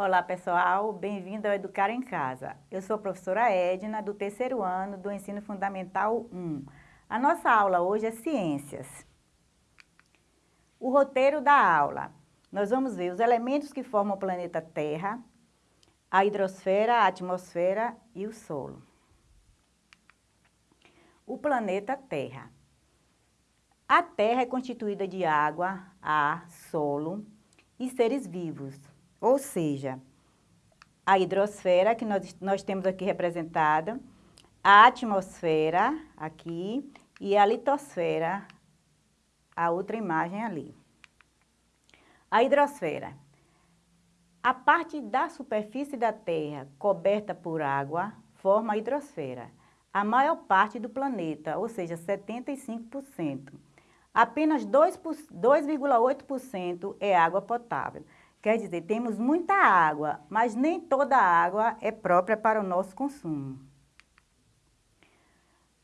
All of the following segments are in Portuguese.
Olá pessoal, bem-vindo ao Educar em Casa. Eu sou a professora Edna, do terceiro ano do Ensino Fundamental 1. A nossa aula hoje é Ciências. O roteiro da aula. Nós vamos ver os elementos que formam o planeta Terra, a hidrosfera, a atmosfera e o solo. O planeta Terra. A Terra é constituída de água, ar, solo e seres vivos ou seja, a hidrosfera, que nós, nós temos aqui representada, a atmosfera, aqui, e a litosfera, a outra imagem ali. A hidrosfera. A parte da superfície da Terra coberta por água forma a hidrosfera. A maior parte do planeta, ou seja, 75%. Apenas 2,8% é água potável. Quer dizer, temos muita água, mas nem toda a água é própria para o nosso consumo.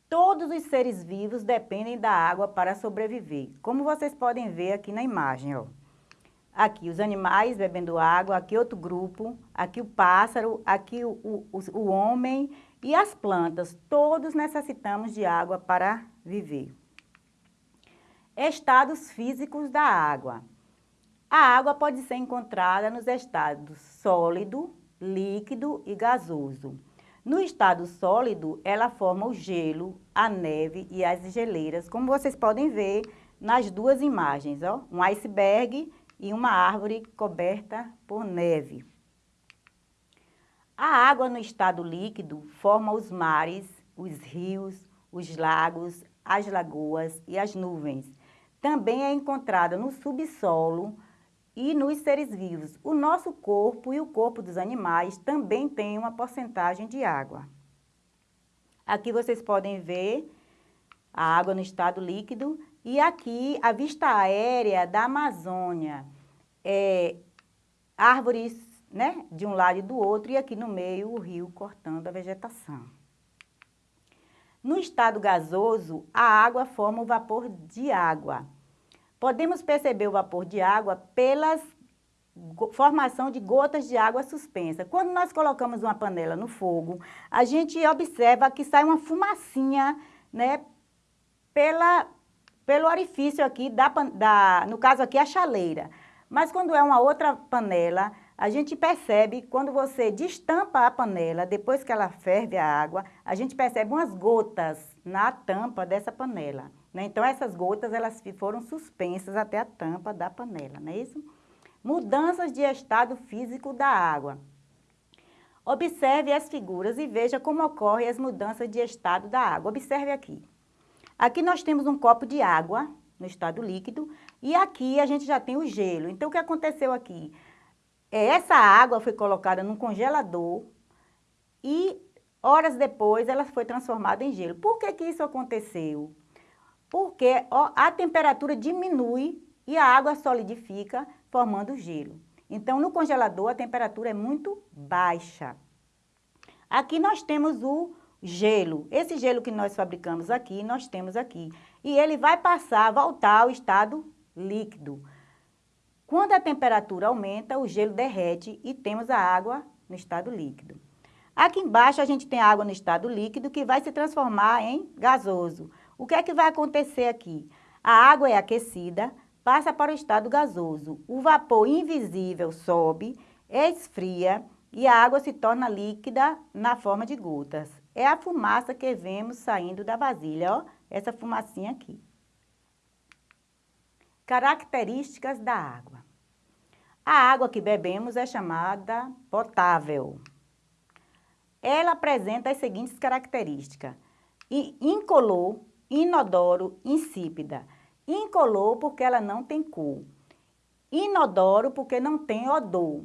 Todos os seres vivos dependem da água para sobreviver, como vocês podem ver aqui na imagem. Ó. Aqui os animais bebendo água, aqui outro grupo, aqui o pássaro, aqui o, o, o homem e as plantas. Todos necessitamos de água para viver. Estados físicos da água. A água pode ser encontrada nos estados sólido, líquido e gasoso. No estado sólido, ela forma o gelo, a neve e as geleiras, como vocês podem ver nas duas imagens, ó, um iceberg e uma árvore coberta por neve. A água no estado líquido forma os mares, os rios, os lagos, as lagoas e as nuvens. Também é encontrada no subsolo, e nos seres vivos. O nosso corpo e o corpo dos animais também tem uma porcentagem de água. Aqui vocês podem ver a água no estado líquido e aqui a vista aérea da Amazônia. É, árvores né, de um lado e do outro e aqui no meio o rio cortando a vegetação. No estado gasoso, a água forma o vapor de água. Podemos perceber o vapor de água pela formação de gotas de água suspensa. Quando nós colocamos uma panela no fogo, a gente observa que sai uma fumacinha, né, pela, pelo orifício aqui, da, da, no caso aqui a chaleira. Mas quando é uma outra panela, a gente percebe, quando você destampa a panela, depois que ela ferve a água, a gente percebe umas gotas na tampa dessa panela. Né? Então, essas gotas elas foram suspensas até a tampa da panela, não é isso? Mudanças de estado físico da água. Observe as figuras e veja como ocorrem as mudanças de estado da água. Observe aqui. Aqui nós temos um copo de água no estado líquido e aqui a gente já tem o gelo. Então, o que aconteceu aqui? É, essa água foi colocada num congelador e horas depois ela foi transformada em gelo. Por que que isso aconteceu? Porque a temperatura diminui e a água solidifica, formando gelo. Então, no congelador, a temperatura é muito baixa. Aqui nós temos o gelo. Esse gelo que nós fabricamos aqui, nós temos aqui. E ele vai passar, voltar ao estado líquido. Quando a temperatura aumenta, o gelo derrete e temos a água no estado líquido. Aqui embaixo a gente tem água no estado líquido que vai se transformar em gasoso. O que é que vai acontecer aqui? A água é aquecida, passa para o estado gasoso. O vapor invisível sobe, esfria e a água se torna líquida na forma de gotas. É a fumaça que vemos saindo da vasilha, ó, essa fumacinha aqui. Características da água. A água que bebemos é chamada potável. Ela apresenta as seguintes características. Incolor, inodoro, insípida. Incolor porque ela não tem cor. Inodoro porque não tem odor.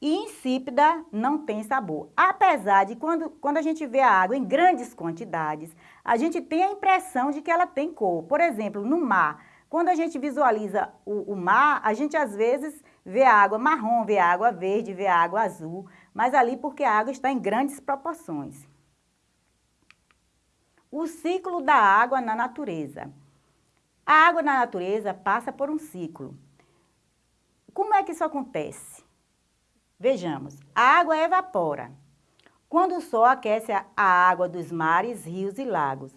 E insípida não tem sabor. Apesar de quando, quando a gente vê a água em grandes quantidades, a gente tem a impressão de que ela tem cor. Por exemplo, no mar, quando a gente visualiza o, o mar, a gente às vezes vê a água marrom, vê a água verde, vê a água azul, mas ali porque a água está em grandes proporções. O ciclo da água na natureza. A água na natureza passa por um ciclo. Como é que isso acontece? Vejamos, a água evapora. Quando o sol aquece a água dos mares, rios e lagos.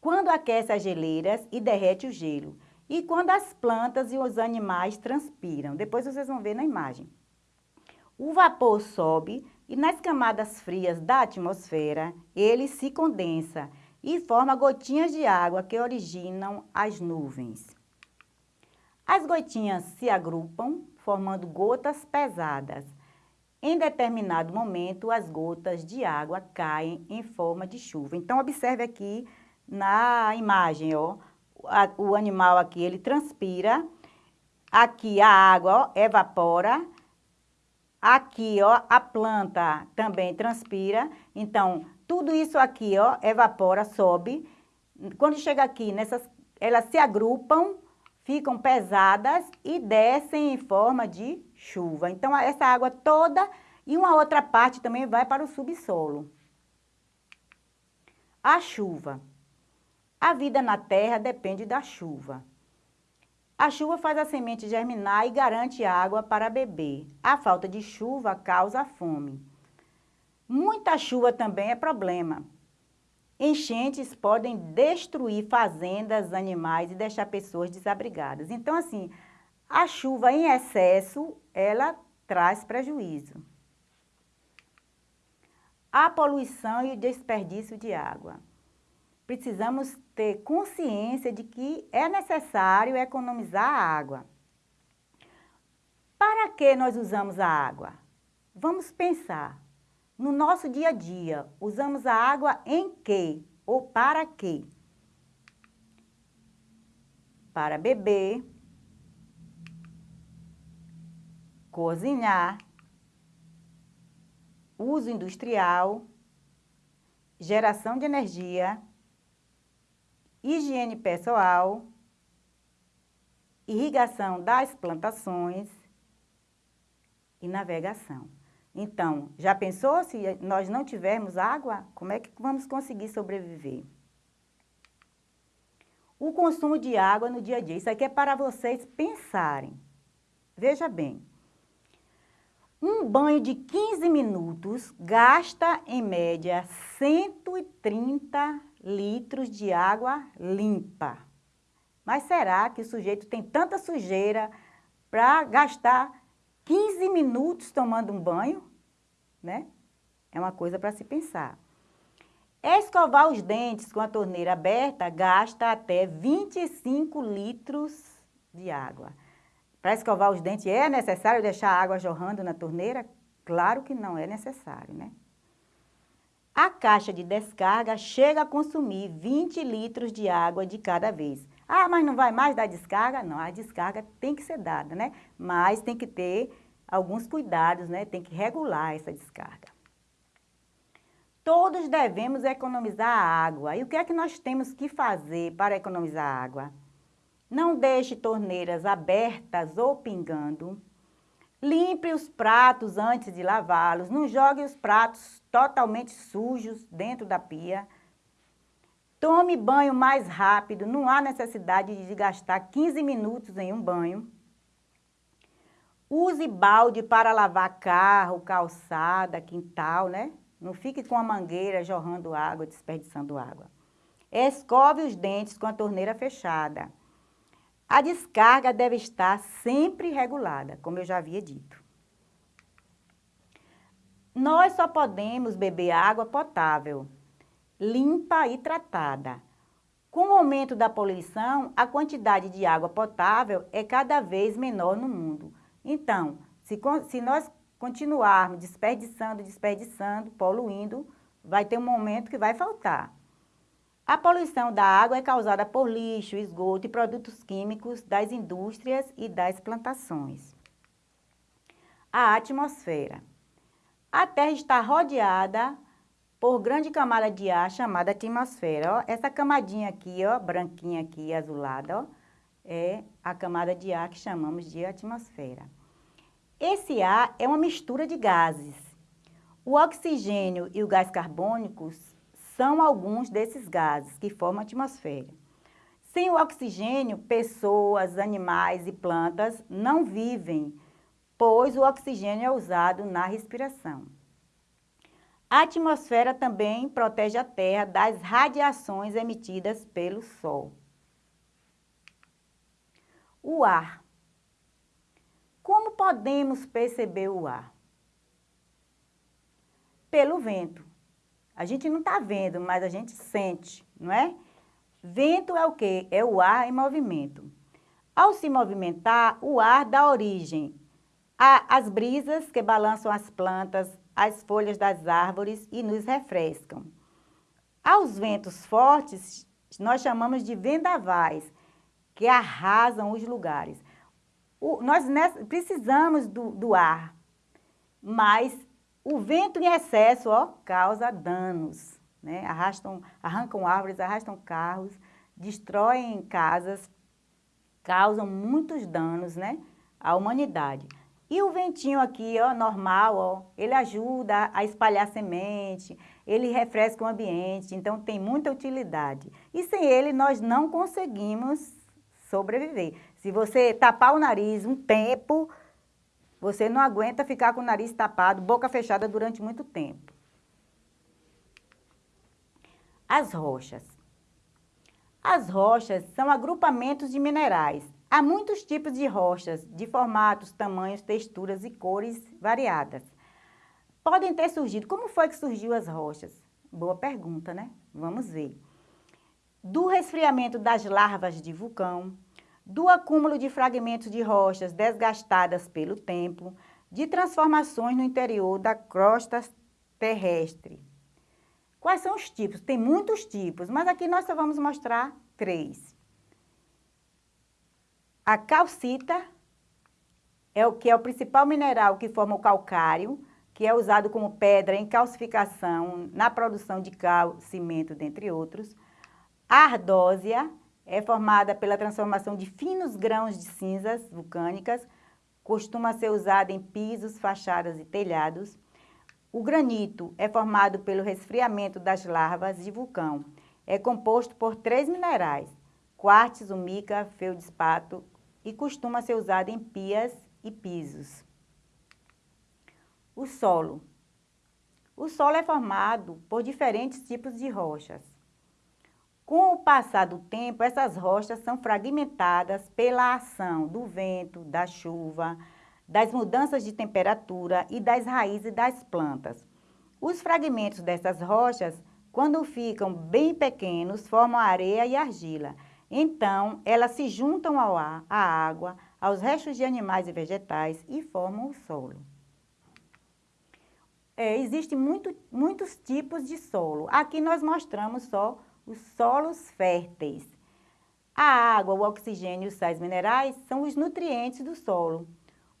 Quando aquece as geleiras e derrete o gelo. E quando as plantas e os animais transpiram. Depois vocês vão ver na imagem. O vapor sobe e nas camadas frias da atmosfera, ele se condensa e forma gotinhas de água que originam as nuvens. As gotinhas se agrupam, formando gotas pesadas. Em determinado momento, as gotas de água caem em forma de chuva. Então, observe aqui na imagem, ó, o animal aqui, ele transpira, aqui a água ó, evapora, aqui, ó, a planta também transpira. Então, tudo isso aqui, ó, evapora, sobe. Quando chega aqui, nessas, elas se agrupam, ficam pesadas e descem em forma de chuva. Então, essa água toda e uma outra parte também vai para o subsolo. A chuva. A vida na terra depende da chuva. A chuva faz a semente germinar e garante água para beber. A falta de chuva causa fome. Muita chuva também é problema. Enchentes podem destruir fazendas, animais e deixar pessoas desabrigadas. Então, assim, a chuva em excesso, ela traz prejuízo. A poluição e o desperdício de água. Precisamos ter consciência de que é necessário economizar água. Para que nós usamos a água? Vamos pensar. No nosso dia a dia, usamos a água em quê ou para quê? Para beber, cozinhar, uso industrial, geração de energia, higiene pessoal, irrigação das plantações e navegação. Então, já pensou se nós não tivermos água? Como é que vamos conseguir sobreviver? O consumo de água no dia a dia. Isso aqui é para vocês pensarem. Veja bem. Um banho de 15 minutos gasta, em média, 130 litros de água limpa. Mas será que o sujeito tem tanta sujeira para gastar 15 minutos tomando um banho? né? É uma coisa para se pensar. Escovar os dentes com a torneira aberta gasta até 25 litros de água. Para escovar os dentes, é necessário deixar a água jorrando na torneira? Claro que não é necessário, né? A caixa de descarga chega a consumir 20 litros de água de cada vez. Ah, mas não vai mais dar descarga? Não, a descarga tem que ser dada, né? Mas tem que ter alguns cuidados, né? Tem que regular essa descarga. Todos devemos economizar água. E o que é que nós temos que fazer para economizar água? Não deixe torneiras abertas ou pingando. Limpe os pratos antes de lavá-los. Não jogue os pratos totalmente sujos dentro da pia. Tome banho mais rápido. Não há necessidade de gastar 15 minutos em um banho. Use balde para lavar carro, calçada, quintal, né? Não fique com a mangueira jorrando água, desperdiçando água. Escove os dentes com a torneira fechada. A descarga deve estar sempre regulada, como eu já havia dito. Nós só podemos beber água potável, limpa e tratada. Com o aumento da poluição, a quantidade de água potável é cada vez menor no mundo. Então, se, se nós continuarmos desperdiçando, desperdiçando, poluindo, vai ter um momento que vai faltar. A poluição da água é causada por lixo, esgoto e produtos químicos das indústrias e das plantações. A atmosfera. A Terra está rodeada por grande camada de ar chamada atmosfera. Ó, essa camadinha aqui, ó, branquinha aqui, azulada, ó, é a camada de ar que chamamos de atmosfera. Esse ar é uma mistura de gases. O oxigênio e o gás carbônico são alguns desses gases que formam a atmosfera. Sem o oxigênio, pessoas, animais e plantas não vivem, pois o oxigênio é usado na respiração. A atmosfera também protege a Terra das radiações emitidas pelo Sol. O ar. Como podemos perceber o ar? Pelo vento. A gente não está vendo, mas a gente sente, não é? Vento é o quê? É o ar em movimento. Ao se movimentar, o ar dá origem às brisas que balançam as plantas, as folhas das árvores e nos refrescam. Aos ventos fortes, nós chamamos de vendavais, que arrasam os lugares. O, nós precisamos do, do ar, mas o vento em excesso ó, causa danos. Né? Arrastam, arrancam árvores, arrastam carros, destroem casas, causam muitos danos né, à humanidade. E o ventinho aqui, ó, normal, ó, ele ajuda a espalhar semente, ele refresca o ambiente, então tem muita utilidade. E sem ele nós não conseguimos sobreviver. Se você tapar o nariz um tempo, você não aguenta ficar com o nariz tapado, boca fechada durante muito tempo. As rochas. As rochas são agrupamentos de minerais Há muitos tipos de rochas, de formatos, tamanhos, texturas e cores variadas. Podem ter surgido. Como foi que surgiu as rochas? Boa pergunta, né? Vamos ver. Do resfriamento das larvas de vulcão, do acúmulo de fragmentos de rochas desgastadas pelo tempo, de transformações no interior da crosta terrestre. Quais são os tipos? Tem muitos tipos, mas aqui nós só vamos mostrar três. A calcita é o que é o principal mineral que forma o calcário, que é usado como pedra em calcificação na produção de cal, cimento, dentre outros. A ardósia é formada pela transformação de finos grãos de cinzas vulcânicas, costuma ser usada em pisos, fachadas e telhados. O granito é formado pelo resfriamento das larvas de vulcão. É composto por três minerais, quartzo, mica, feldespato e costuma ser usado em pias e pisos. O solo. O solo é formado por diferentes tipos de rochas. Com o passar do tempo, essas rochas são fragmentadas pela ação do vento, da chuva, das mudanças de temperatura e das raízes das plantas. Os fragmentos dessas rochas, quando ficam bem pequenos, formam areia e argila. Então, elas se juntam ao ar, à água, aos restos de animais e vegetais e formam o solo. É, Existem muito, muitos tipos de solo. Aqui nós mostramos só os solos férteis. A água, o oxigênio e os sais minerais são os nutrientes do solo.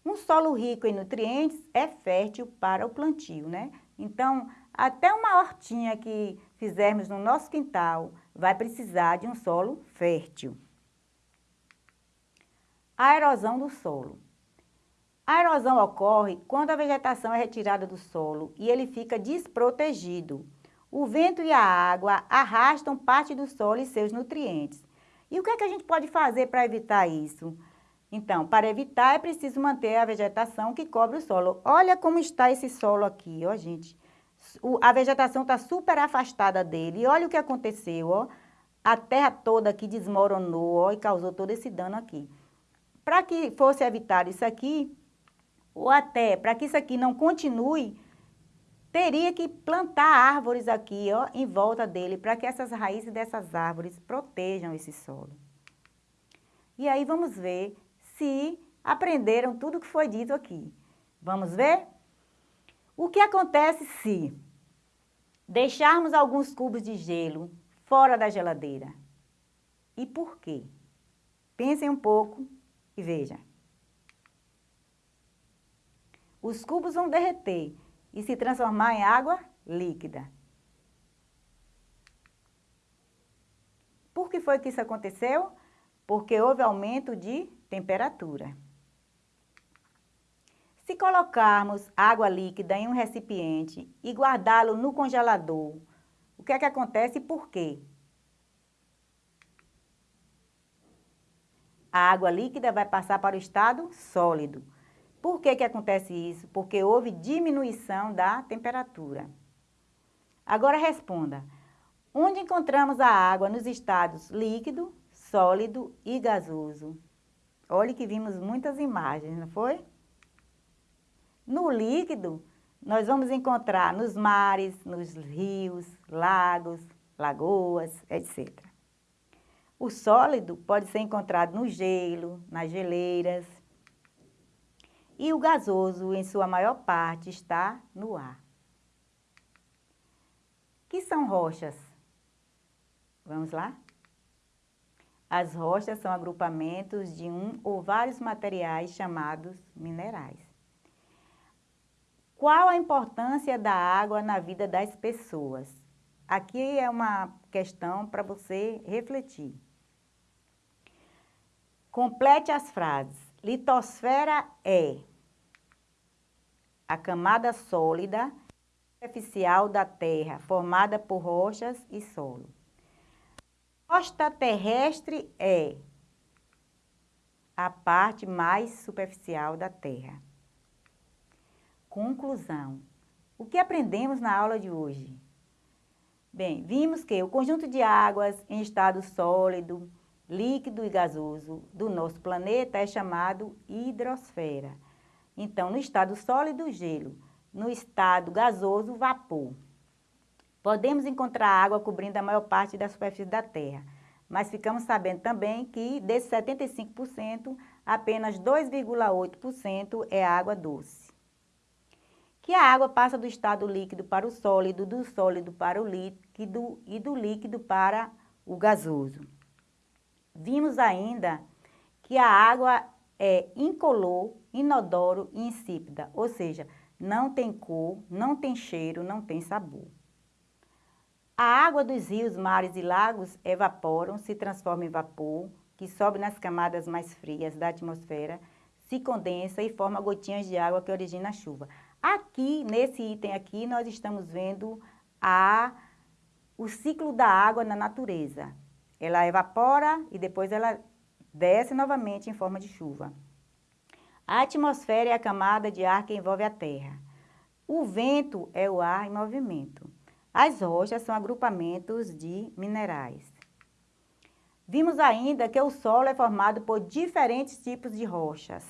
Um solo rico em nutrientes é fértil para o plantio, né? Então, até uma hortinha que fizermos no nosso quintal, vai precisar de um solo fértil. A erosão do solo. A erosão ocorre quando a vegetação é retirada do solo e ele fica desprotegido. O vento e a água arrastam parte do solo e seus nutrientes. E o que, é que a gente pode fazer para evitar isso? Então, para evitar é preciso manter a vegetação que cobre o solo. Olha como está esse solo aqui, ó gente o, a vegetação está super afastada dele. E olha o que aconteceu, ó. A terra toda aqui desmoronou, ó, e causou todo esse dano aqui. Para que fosse evitado isso aqui, ou até para que isso aqui não continue, teria que plantar árvores aqui, ó, em volta dele, para que essas raízes dessas árvores protejam esse solo. E aí vamos ver se aprenderam tudo que foi dito aqui. Vamos ver? O que acontece se deixarmos alguns cubos de gelo fora da geladeira? E por quê? Pensem um pouco e vejam. Os cubos vão derreter e se transformar em água líquida. Por que foi que isso aconteceu? Porque houve aumento de temperatura. Se colocarmos água líquida em um recipiente e guardá-lo no congelador, o que é que acontece e por quê? A água líquida vai passar para o estado sólido. Por que, que acontece isso? Porque houve diminuição da temperatura. Agora responda. Onde encontramos a água nos estados líquido, sólido e gasoso? Olha que vimos muitas imagens, não foi? No líquido, nós vamos encontrar nos mares, nos rios, lagos, lagoas, etc. O sólido pode ser encontrado no gelo, nas geleiras. E o gasoso, em sua maior parte, está no ar. que são rochas? Vamos lá? As rochas são agrupamentos de um ou vários materiais chamados minerais. Qual a importância da água na vida das pessoas? Aqui é uma questão para você refletir. Complete as frases. Litosfera é a camada sólida superficial da Terra, formada por rochas e solo. Costa terrestre é a parte mais superficial da Terra. Conclusão. O que aprendemos na aula de hoje? Bem, vimos que o conjunto de águas em estado sólido, líquido e gasoso do nosso planeta é chamado hidrosfera. Então, no estado sólido, gelo. No estado gasoso, vapor. Podemos encontrar água cobrindo a maior parte da superfície da Terra, mas ficamos sabendo também que desses 75%, apenas 2,8% é água doce. Que a água passa do estado líquido para o sólido, do sólido para o líquido e do líquido para o gasoso. Vimos ainda que a água é incolor, inodoro e insípida, ou seja, não tem cor, não tem cheiro, não tem sabor. A água dos rios, mares e lagos evaporam, se transforma em vapor, que sobe nas camadas mais frias da atmosfera, se condensa e forma gotinhas de água que origina a chuva. Aqui, nesse item aqui, nós estamos vendo a, o ciclo da água na natureza. Ela evapora e depois ela desce novamente em forma de chuva. A atmosfera é a camada de ar que envolve a Terra. O vento é o ar em movimento. As rochas são agrupamentos de minerais. Vimos ainda que o solo é formado por diferentes tipos de rochas,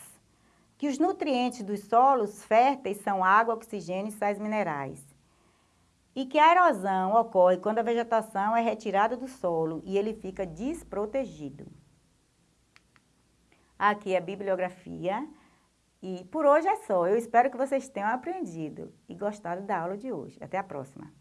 que os nutrientes dos solos férteis são água, oxigênio e sais minerais, e que a erosão ocorre quando a vegetação é retirada do solo e ele fica desprotegido. Aqui é a bibliografia. E por hoje é só. Eu espero que vocês tenham aprendido e gostado da aula de hoje. Até a próxima.